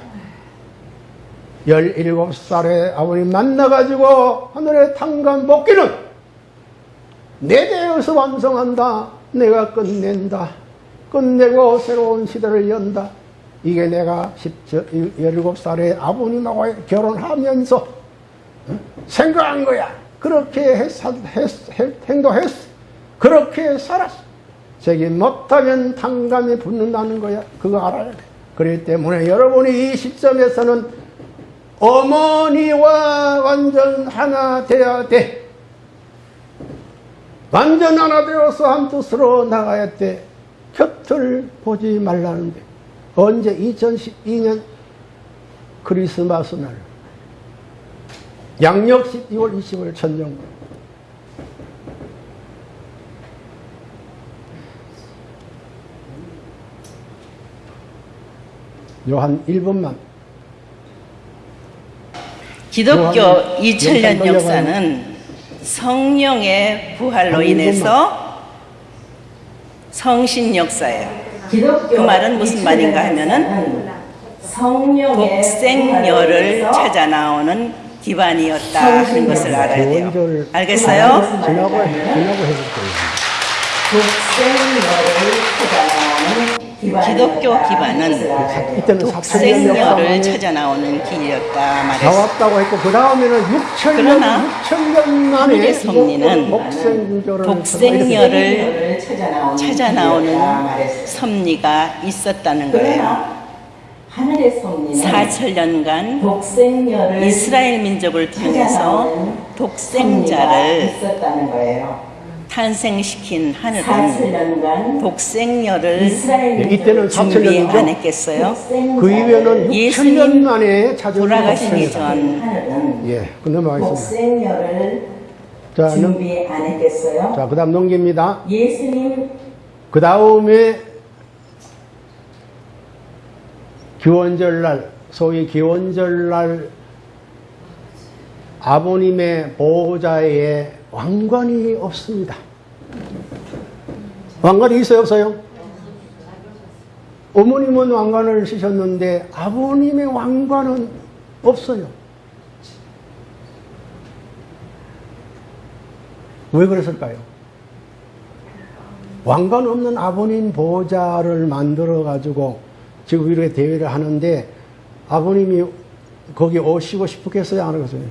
Speaker 1: 17살에 아버님 만나가지고 하늘의 탕감 복귀는 내 대에서 완성한다. 내가 끝낸다 끝내고 새로운 시대를 연다. 이게 내가 17살에 아버님하고 결혼하면서 어? 생각한 거야. 그렇게 했, 했, 했, 행동했어. 그렇게 살았어. 책임 못하면 탕감이 붙는다는 거야. 그거 알아야 돼. 그렇기 때문에 여러분이 이 시점에서는 어머니와 완전 하나 돼야 돼. 완전 하나 되어서 한 뜻으로 나가야 돼. 곁을 보지 말라는데 언제 2012년 크리스마스 날 양력 12월 20일 천정 요한 1분만.
Speaker 4: 기독교
Speaker 1: 요한
Speaker 4: 2000년
Speaker 1: 영상
Speaker 4: 역사는 성령의 부활로
Speaker 1: 한
Speaker 4: 인해서 성신 역사예요. 그 말은 무슨 말인가 하면은
Speaker 2: 부활로
Speaker 4: 찾아 나오는 기반이었다 하는 것을 알아야 돼요. 알겠어요?
Speaker 2: 독생녀를 찾아 나오는
Speaker 4: 기독교 기반은 독생녀를 찾아 나오는 길이었다 말했어요.
Speaker 1: 나왔다고 했고 그 다음에는 6천 년
Speaker 4: 그러나
Speaker 1: 6천 년
Speaker 4: 하늘의 섭리는 독생녀를
Speaker 2: 찾아 나오는
Speaker 4: 섭리가 있었다는 거예요.
Speaker 2: 하늘의 섭리는
Speaker 4: 4천년간
Speaker 2: 독생녀를
Speaker 4: 이스라엘 민족을 통해서 독생자를. 탄생시킨 하늘은
Speaker 2: 4천년간
Speaker 4: 독생녀를
Speaker 1: 이때는
Speaker 4: 준비 안
Speaker 1: 4천년이죠.
Speaker 4: 했겠어요?
Speaker 1: 그 이후에는 6천 년
Speaker 4: 예수님
Speaker 1: 만에 찾아온
Speaker 4: 돌아가시기. 전
Speaker 2: 하늘은
Speaker 1: 예, 그 넘어가겠습니다.
Speaker 2: 독생녀를
Speaker 1: 자, 넘,
Speaker 2: 준비 안 했겠어요?
Speaker 1: 자, 그 다음 넘깁니다.
Speaker 2: 예수님
Speaker 1: 그 다음에 기원절날, 소위 기원절날 아버님의 보호자에 왕관이 없습니다. 왕관이 있어요, 없어요? 어머님은 왕관을 쓰셨는데 아버님의 왕관은 없어요. 왜 그랬을까요? 왕관 없는 아버님 보호자를 만들어 가지고 지금 이렇게 대회를 하는데 아버님이 거기 오시고 싶겠어요? 안 오겠어요? 네?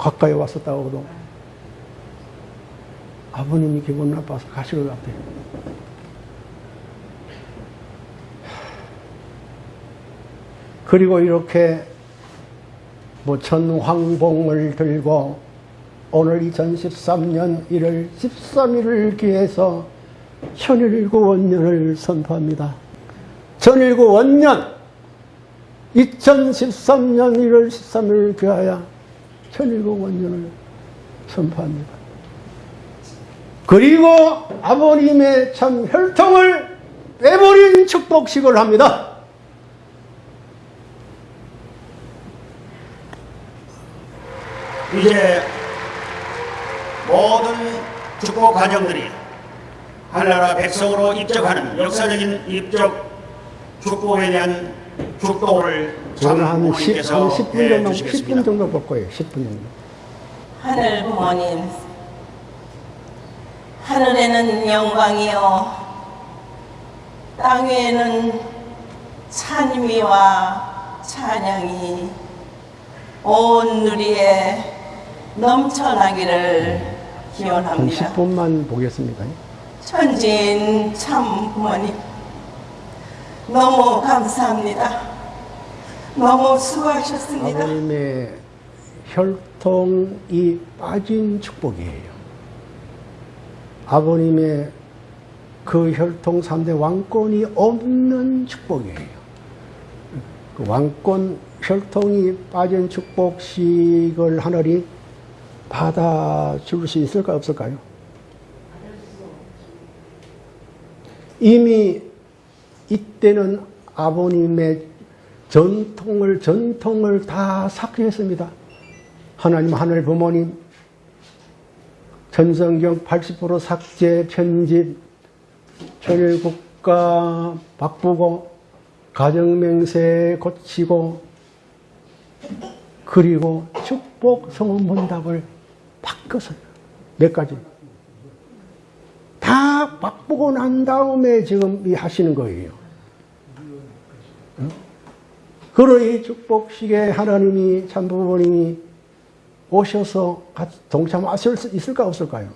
Speaker 1: 가까이 왔었다고도 아버님이 기분 나빠서 가실 것 같아요. 그리고 이렇게 뭐 전황봉을 들고 오늘 2013년 1월 13일을 기해서 천일구 원년을 선포합니다. 천일구 원년 2013년 1월 13일을 기하여 천일국 원전을 선포합니다. 그리고 아버님의 참 혈통을 빼버린 축복식을 합니다.
Speaker 5: 이제 모든 축복 과정들이 한나라 백성으로 입적하는 역사적인 입적 축복에 대한 축복을
Speaker 1: 저는 한, 10, 한
Speaker 5: 장모님께서
Speaker 1: 10분
Speaker 5: 해
Speaker 1: 정도, 10분
Speaker 5: 주시겠습니다.
Speaker 1: 정도 볼 거예요. 10분 정도.
Speaker 3: 하늘 부모님, 하늘에는 영광이요, 땅 위에는 찬미와 찬양이 온 누리에 넘쳐나기를
Speaker 1: 한
Speaker 3: 기원합니다.
Speaker 1: 10분만 보겠습니다.
Speaker 3: 천진 참 부모님, 너무 감사합니다. 너무 수고하셨습니다.
Speaker 1: 아버님의 혈통이 빠진 축복이에요. 아버님의 그 혈통 3대 왕권이 없는 축복이에요. 그 왕권 혈통이 빠진 축복식을 하늘이 받아줄 수 있을까 없을까요? 이미 이때는 아버님의 전통을 전통을 다 삭제했습니다. 하나님 하늘 부모님 전성경 80% 삭제 편집 천일국가 바꾸고 가정맹세 고치고 그리고 축복 성원 문답을 바꿨어요. 몇 가지. 다 바꾸고 난 다음에 지금 이 하시는 거예요. 그러니 축복식에 하나님이 참부모님이 오셔서 같이 동참하실 수 있을까 없을까요?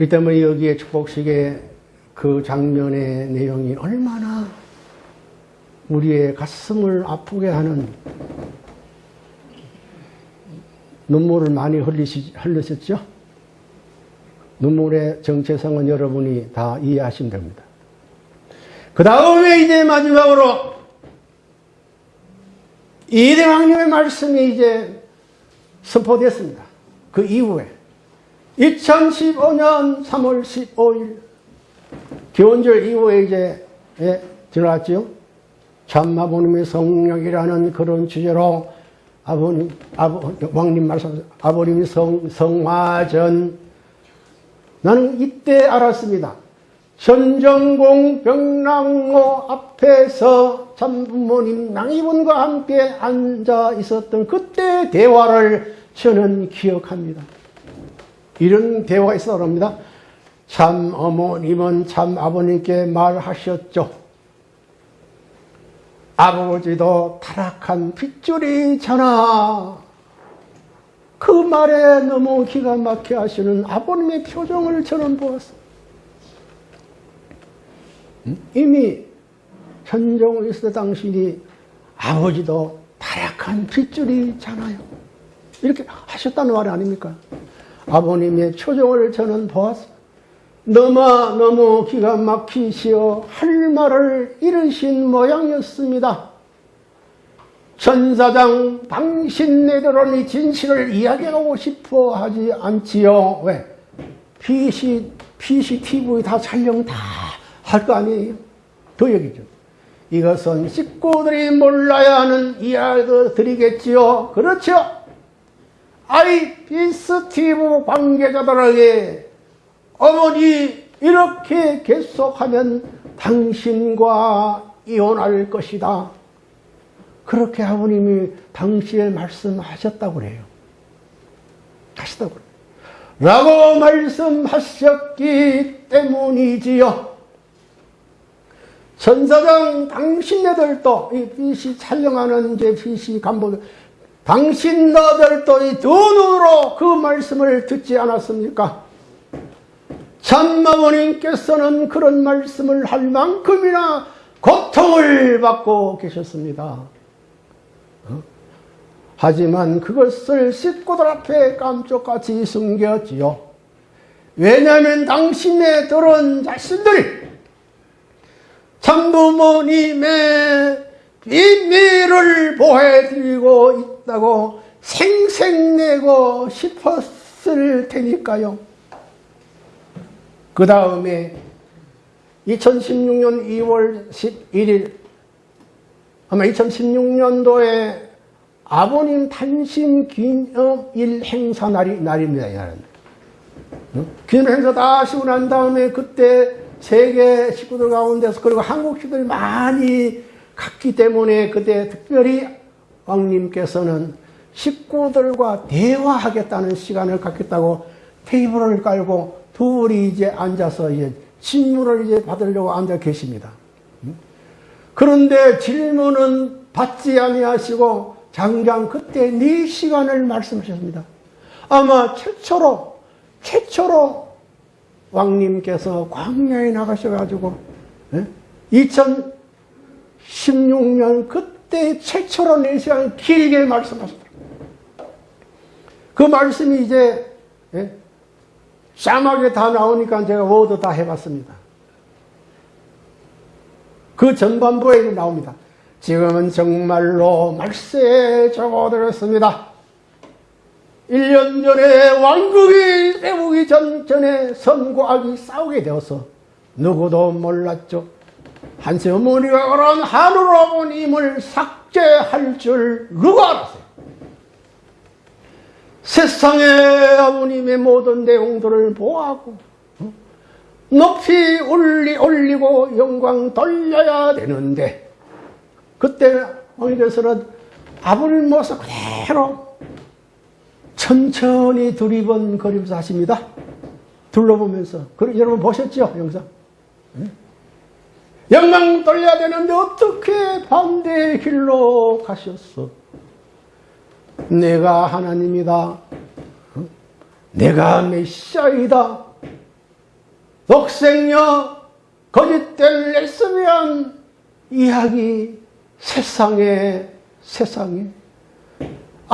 Speaker 1: 이 때문에 여기에 축복식의 그 장면의 내용이 얼마나 우리의 가슴을 아프게 하는 눈물을 많이 흘리시, 흘리셨죠? 눈물의 정체성은 여러분이 다 이해하시면 됩니다. 그 다음에 이제 마지막으로 이대왕님의 말씀이 이제 선포됐습니다. 그 이후에 2015년 3월 15일 기원절 이후에 이제 예, 들어왔죠. 참아버님의 성령이라는 그런 주제로 아버님, 아버, 왕님 말씀, 아버님이 성, 성화전. 나는 이때 알았습니다. 전정공 병랑로 앞에서 참부모님 낭이분과 함께 앉아 있었던 그때 대화를 저는 기억합니다. 이런 대화가 있어 그럽니다. 참 어머님은 참 아버님께 말하셨죠. 아버지도 타락한 핏줄이잖아. 그 말에 너무 기가 막혀 하시는 아버님의 표정을 저는 보았어. 이미 현종을 있을 때 당신이 아버지도 타락한 핏줄이잖아요. 이렇게 하셨다는 말이 아닙니까? 아버님의 표정을 저는 보았어. 너무 너무 기가 막히시어 할 말을 잃으신 모양이었습니다. 전사장 당신네들은 이 진실을 이야기하고 싶어 하지 않지요. 왜? PC, PCTV 다 촬영 다 할 거 아니에요? 더 얘기죠. 이것은 식구들이 몰라야 하는 이야기도 드리겠지요. 그렇죠? 아이피스 TV 관계자들에게 어머니 이렇게 계속하면 당신과 이혼할 것이다. 그렇게 아버님이 당시에 말씀하셨다고 그래요. 하셨다고 그래요. 라고 말씀하셨기 때문이지요. 전사장 당신네들도 이 BC 촬영하는 이제 BC 간부 당신네들도 이두 눈으로 그 말씀을 듣지 않았습니까? 참마모님께서는 그런 말씀을 할 만큼이나 고통을 받고 계셨습니다. 어? 하지만 그것을 식구들 앞에 깜짝같이 숨겼지요. 왜냐하면 당신의 들은 자신들이 참부모님의 비밀을 보호해드리고 있다고 생색내고 싶었을 테니까요. 그 다음에 2016년 2월 11일 아마 2016년도에 아버님 탄신 기념일 행사 날이, 날입니다. 어? 기념 행사 다 하시고 난 다음에 그때 세계 식구들 가운데서 그리고 한국 식구들이 많이 갔기 때문에 그때 특별히 왕님께서는 식구들과 대화하겠다는 시간을 갖겠다고 테이블을 깔고 둘이 이제 앉아서 이제 질문을 이제 받으려고 앉아 계십니다. 그런데 질문은 받지 아니하시고 장장 그때 네 시간을 말씀하셨습니다. 아마 최초로 최초로 왕님께서 광야에 나가셔가지고 2016년 그때 최초로 네 시간 길게 말씀하셨더라고요. 그 말씀이 이제 예? 샤막에 다 나오니까 제가 워드 다 해봤습니다. 그 전반부에 나옵니다. 지금은 정말로 말세에 적어들었습니다. 1년 전에 왕국이 세우기 전, 전에 악이 싸우게 되어서 누구도 몰랐죠. 한세 어머니가 그런 하늘 아버님을 삭제할 줄 누가 알았어요? 세상의 아버님의 모든 내용들을 보하고 어? 높이 올리, 올리고 영광 돌려야 되는데 그때 왕께서는 아버님 모습 그대로 천천히 두리번거리면서 하십니다. 둘러보면서. 그, 여러분 보셨죠? 영상? 네? 영광 돌려야 되는데 어떻게 반대의 길로 가셨어? 내가 하나님이다. 어? 내가 메시아이다. 독생녀, 거짓된 레스비안 이야기 세상에 세상에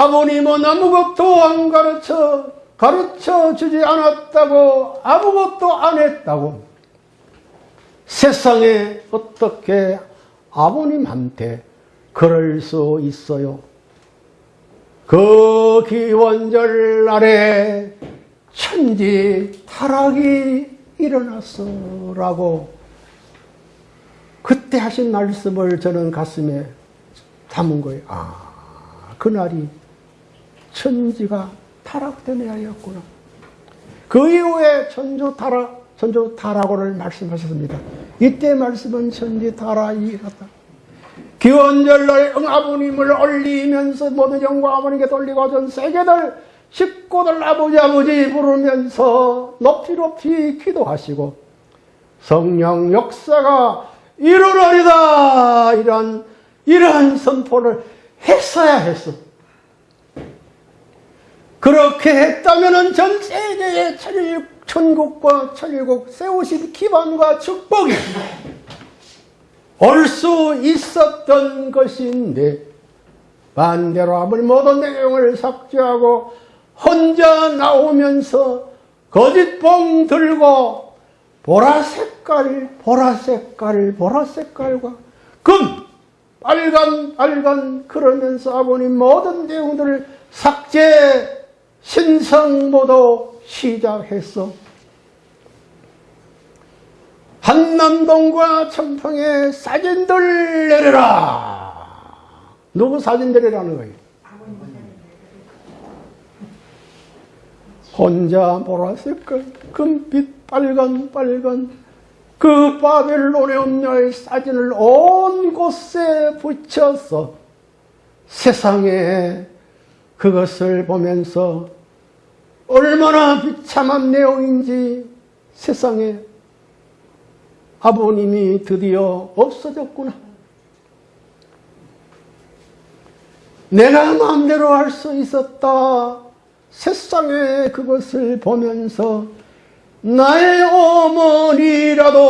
Speaker 1: 아버님은 아무것도 안 가르쳐 가르쳐 주지 않았다고 아무것도 안 했다고 세상에 어떻게 아버님한테 그럴 수 있어요? 그 기원절 날에 천지 타락이 일어났어라고 그때 하신 말씀을 저는 가슴에 담은 거예요. 아, 그날이 천지가 타락된 해였구나. 그 이후에 천주 타락, 천주 타락을 말씀하셨습니다. 이때 말씀은 천지 타락이 갔다. 기원절날 응아버님을 올리면서 모든 영광 아버님께 돌리고 전 세계들 식구들 아버지 아버지 부르면서 높이 높이 기도하시고 성령 역사가 일어나리다 이런 이러한 선포를 했어야 했어. 그렇게 했다면 전 세계의 천국과 천일국 세우신 기반과 축복이 올 수 있었던 것인데 반대로 아무리 모든 내용을 삭제하고 혼자 나오면서 거짓봉 들고 보라 색깔, 보라 색깔, 보라 색깔과 금, 빨간, 빨간 그러면서 아버님 모든 내용들을 삭제, 신성모도 시작했어. 한남동과 청평에 사진들 내려라. 누구 사진 내리라는 거예요? 혼자 보라색깔, 금빛, 빨간, 빨간, 그 바벨론의 음녀의 사진을 온 곳에 붙여서 세상에 그것을 보면서 얼마나 비참한 내용인지 세상에 아버님이 드디어 없어졌구나. 내가 마음대로 할 수 있었다. 세상에 그것을 보면서 나의 어머니라도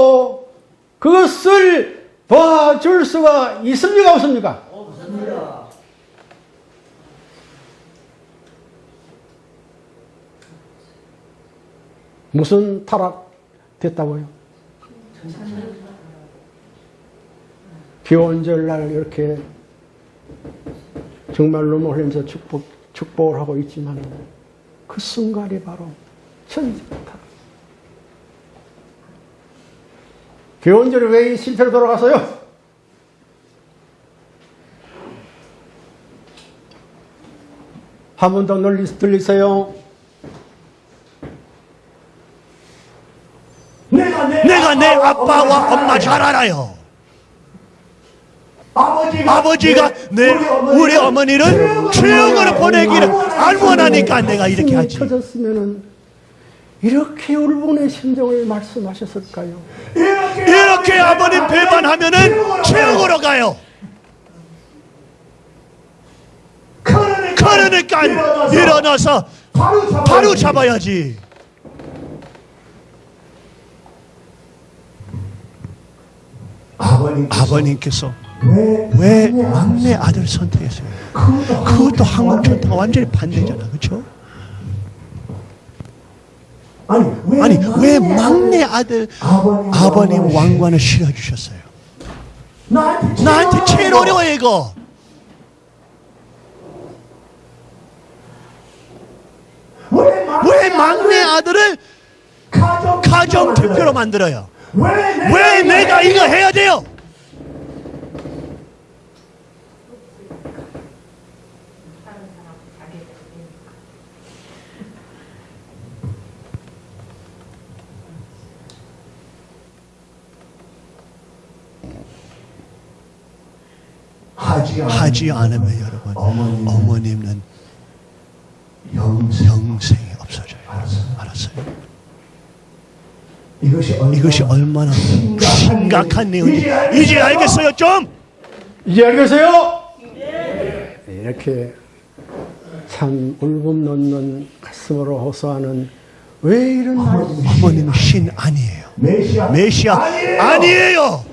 Speaker 1: 그것을 봐줄 수가 있습니까? 없습니까? 없습니다. 무슨 타락됐다고요? 기원절날 이렇게 정말 눈물 흘리면서 축복, 축복을 하고 있지만 그 순간이 바로 천지부터 기원절이 왜 실패로 돌아갔어요? 한 번 더 들리세요.
Speaker 5: 아빠와 엄마 잘 알아요.
Speaker 6: 아버지가,
Speaker 5: 내 우리 어머니를 최영으로 보내기를 안 원하니까 내가 이렇게 하지.
Speaker 1: 터졌으면은 이렇게 울분의 심정을 말씀하셨을까요?
Speaker 6: 이렇게,
Speaker 5: 아버님 배반하면은 최영으로 가요.
Speaker 6: 그러니까,
Speaker 5: 그러니까
Speaker 6: 일어나서 바로
Speaker 5: 잡아야지.
Speaker 6: 아버님
Speaker 5: 아버님께서
Speaker 6: 왜,
Speaker 5: 왜 막내 아들 선택했어요? 그것도 한국 전통과 완전히 반대잖아, 그렇죠?
Speaker 6: 아니 왜,
Speaker 5: 아니 왜 막내 아들
Speaker 6: 아버님,
Speaker 5: 왕관을 실어주셨어요?
Speaker 6: 나한테,
Speaker 5: 나한테 제일 어려워 이거.
Speaker 6: 왜, 막내
Speaker 5: 왜 막내 아들을
Speaker 6: 가정,
Speaker 5: 대표로 만들어요?
Speaker 6: 왜, 내가
Speaker 5: 왜 내가 이거 해야 돼요?
Speaker 6: 하지, 않으면
Speaker 5: 여러분
Speaker 6: 어머니는
Speaker 5: 어머님은
Speaker 6: 영생
Speaker 5: 영생이 없어져요.
Speaker 6: 알았어요.
Speaker 5: 알았어요?
Speaker 6: 이것이 얼마나,
Speaker 5: 이것이 얼마나 심각한 내용인지 이제 알겠어요 좀?
Speaker 1: 이제 알겠어요? 네, 이렇게 참 울분 넣는 가슴으로 호소하는 왜 이런 말
Speaker 5: 어머님은 신 아니에요.
Speaker 6: 메시아
Speaker 5: 메시아
Speaker 6: 아니에요.
Speaker 5: 아니에요.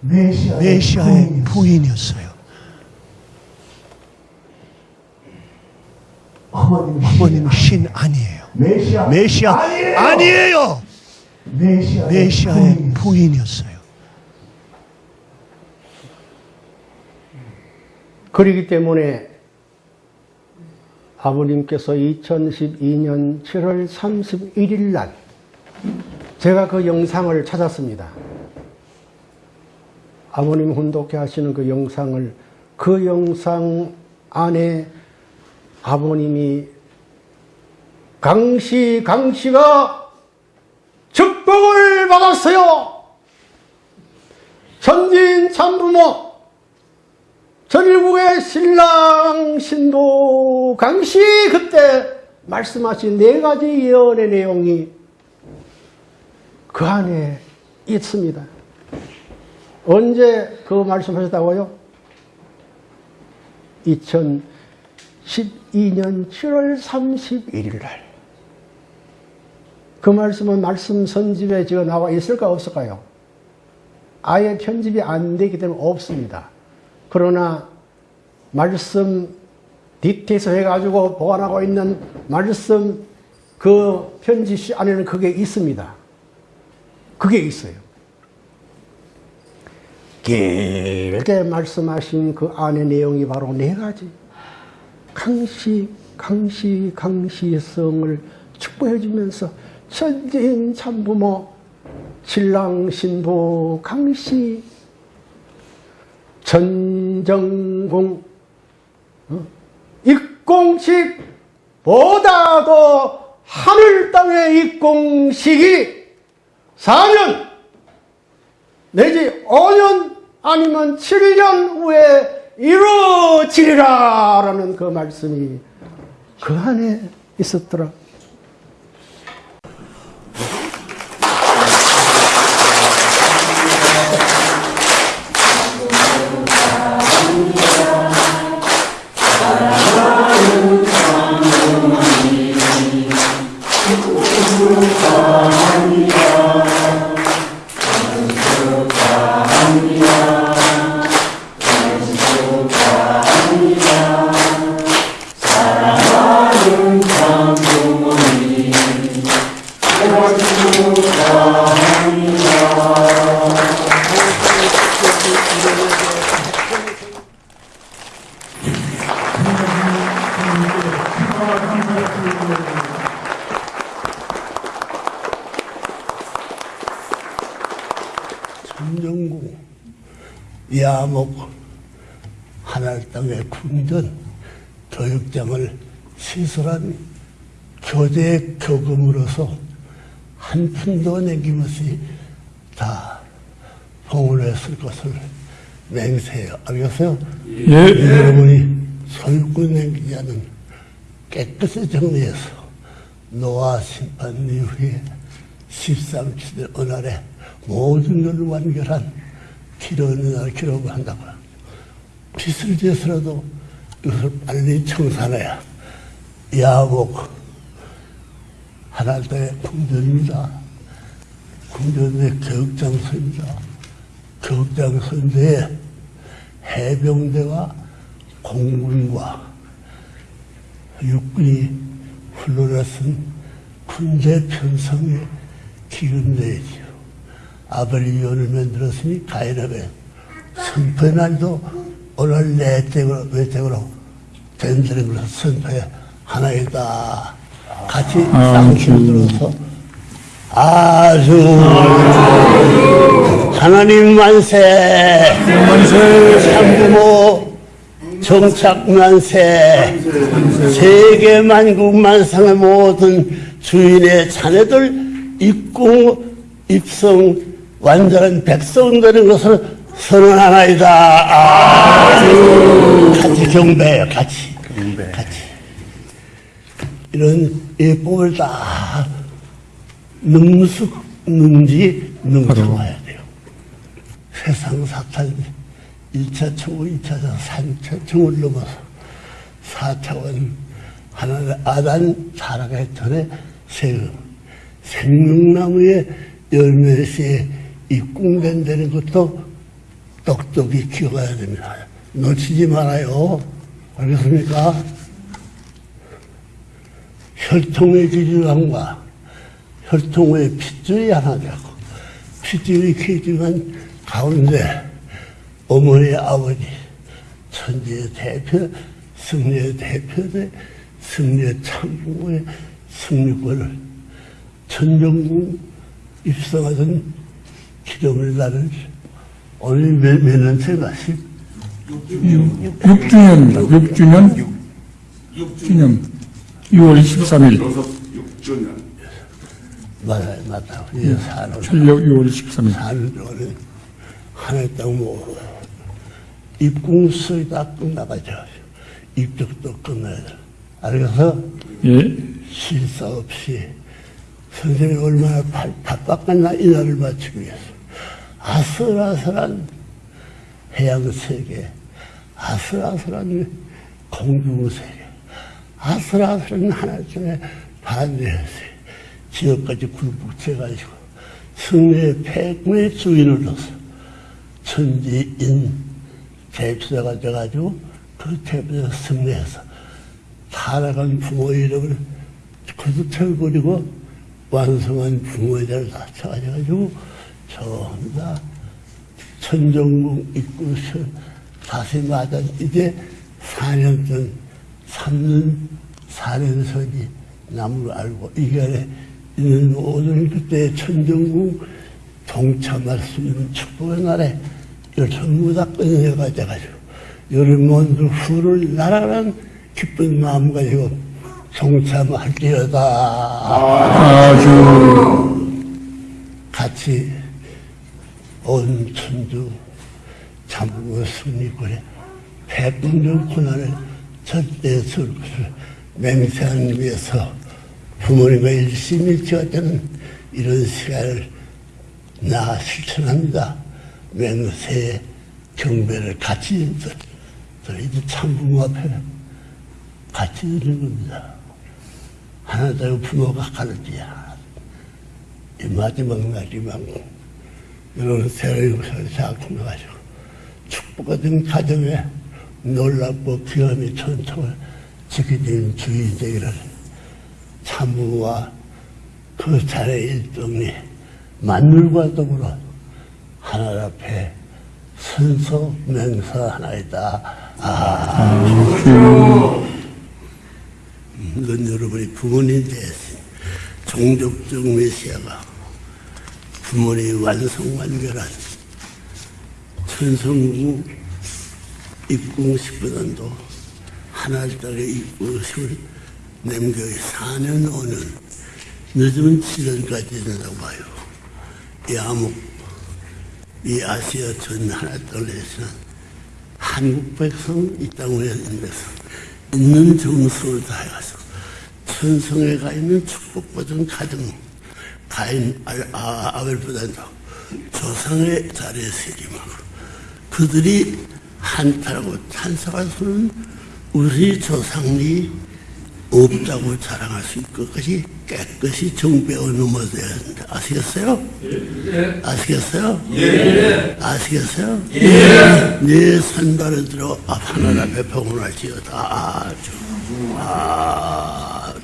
Speaker 6: 메시아의,
Speaker 5: 메시아의
Speaker 6: 부인이었어요.
Speaker 5: 부인이었어요.
Speaker 6: 어머님
Speaker 5: 신 아니에요.
Speaker 6: 메시아
Speaker 5: 메시아
Speaker 6: 아니에요.
Speaker 5: 아니에요.
Speaker 6: 메시아의, 부인이었어요.
Speaker 1: 그러기 때문에 아버님께서 2012년 7월 31일 날 제가 그 영상을 찾았습니다. 아버님 훈독회 하시는 그 영상을 그 영상 안에 아버님이 강씨 강씨가 축복을 받았어요. 천진 참부모 전일국의 신랑 신도 강씨 그때 말씀하신 네 가지 예언의 내용이 그 안에 있습니다. 언제 그 말씀하셨다고요? 2012년 7월 31일 날. 그 말씀은 말씀 선집에 지금 나와 있을까 없을까요? 아예 편집이 안 되기 때문에 없습니다. 그러나 말씀 디테일서 해가지고 보관하고 있는 말씀 그 편지 안에는 그게 있습니다. 그게 있어요. 길게 말씀하신 그 안의 내용이 바로 네 가지. 강시, 강시, 강시성을 축복해 주면서 천진 참부모, 신랑 신부 강시, 전정공, 어? 입공식 보다도 하늘 땅의 입공식이 4년 내지 5년 아니면 7년 후에 이루어지리라 라는 그 말씀이 그 안에 있었더라.
Speaker 7: 천정 한 푼도 남김없이 다 봉헌했을 것을 맹세해요. 알겠어요?
Speaker 8: 예.
Speaker 7: 여러분이 소유권 남기지 않은 깨끗이 정리해서 노아 심판 이후에 13시대 어느 날에 모든 것을 완결한 기록의 날 기록을 한다고 합니다. 빚을 져서라도 이것을 빨리 청산해야 야복 하나님의 궁전입니다. 궁전의 교육장소입니다. 교육장소인데 해병대와 공군과 육군이 훈련했은 군대 편성의 기금대이지요. 아버리위원을 만들었으니 가인업에 선포의 날도 오늘 내 댁으로, 내 댁으로 된다는 것을 선포해 하나이다. 같이 쌍치로 들어서 아주 하나님 만세. 참부모 정착 만세. 세계 만국 만상의 모든 주인의 자녀들 입궁 입성 완전한 백성 되는 것을 선언하나이다. 아주 같이 경배해요 같이. 같이. 이런 예법을 다 능숙 능지 능통해야 돼요. 세상 사탄 1차 청구, 2차전, 3차 청을 넘어서 4차원 하나님 아단 타락의 전에 세금 생명나무의 열매시에 입궁된다는 것도 똑똑히 기억해야 됩니다. 놓치지 말아요. 알겠습니까? 혈통의 기준함과 혈통의 핏줄이 하나 되고 핏줄이 기준한 가운데 어머니 아버지 천지의 대표 승리의 대표대 승리의 참부의 승리권을 천정궁 입성하던 기름을 나는 오늘 몇, 몇 년째가
Speaker 8: 6주년입니다. 6주년? 6주년. 6월 13일
Speaker 7: 맞아요 맞아요. 예, 사는
Speaker 8: 철력 6월 13일
Speaker 7: 사는 동안에 하나의 땅뭐 입궁수이 다 끝나가죠. 입적도 끝나야 돼. 알겠어?
Speaker 8: 예.
Speaker 7: 실사 없이 선생님이 얼마나 바- 바빴겠나 이 날을 맞추기 위해서. 아슬아슬한 해양 세계 아슬아슬한 공중 세계 아슬아슬한 하나님의 반대해서 지역까지 굴복해가지고 승리의 패권의 주인으로서 천지인 대표자가 돼가지고 그 대표자 승리해서 살아간 부모의 이름을 거듭해버리고 완성한 부모의 자를 다 찾아가지고 전부 다 천정궁 입구에서 다시 맞아 이제 4년 전 3년 4년 선이 남을 알고 이 안에 있는 모든 그때 천정궁 동참할 수 있는 축복의 날에 이걸 전부 다 끊어내가 돼가지고 여름 먼저 후를 날아가는 기쁜 마음 가지고 동참할지어다.
Speaker 8: 아주.
Speaker 7: 같이 온 천주 참고 승리권에 백분전 고난을 절대 설 것을 맹세하기 위해서 부모님과 일심이 지어되는 이런 시간을 나 실천합니다. 맹세의 경배를 같이 저희들 참부모 앞에 같이 드리는 겁니다. 하나 되고 부모가 가르치야. 이 마지막 날이만 새로운 역사를 작품해가지고 축복받은 가정에 놀랍고 귀함이 천통을 지키는 주의 되기를 참부와 그 자의 일동이 만물과 더불어 하늘 앞에 순서 맹서하나이다. 아, 이건 여러분이 부모님 대신 종족적 메시아가 부모님 완성 완결한 천성국 입궁 10분원도 하나를 따라 입궁심을 남겨이 4년 5년. 늦으면 7년까지 된다고 봐요. 이 암흑 이 아시아 전 하나 떨려서는 한국 백성 이 땅에 있는 백성 있는 정성을 다해가서 천성에 가 있는 축복받은 가정 가인 아, 아, 아벨보다도 조상의 자리에 새김하고 그들이 한타라고 찬성하서는 우리 조상이 없다고 자랑할 수 있을 것이 깨끗이 정배어 넘어져야 한다. 아시겠어요? 아시겠어요? 아시겠어요? 네 선발을 들어 앞 하나라 배평을 할지어다. 아,